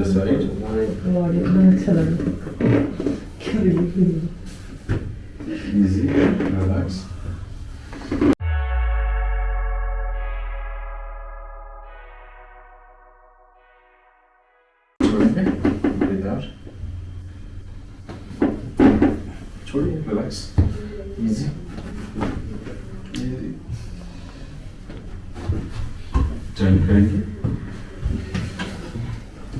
Efendi Said. Easy, relax. Sorry, relax. Easy. Easy. Turn cranky.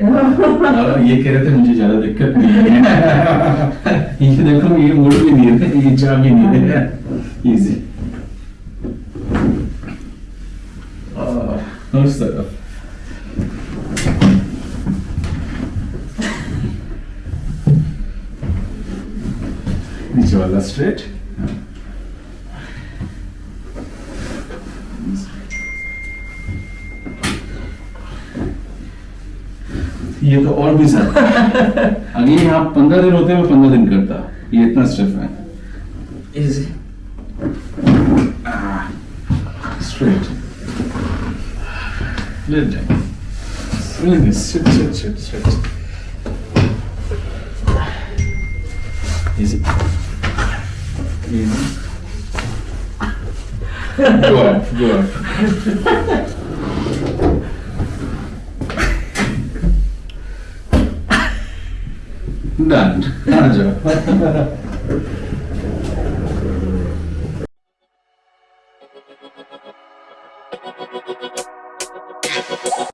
ये कह रहे थे मुझे ज्यादा दिक्कत नहीं है ये देखो ये मुड़ भी नहीं है ये जा भी नहीं है इजी उस तरफ नीचे वाला ये तो और भी ज़्यादा अगर ये आप पंद्रह दिन होते मैं पंद्रह दिन करता ये इतना स्टेप है straight let down really sit sit sit sit easy easy go up go up None. None.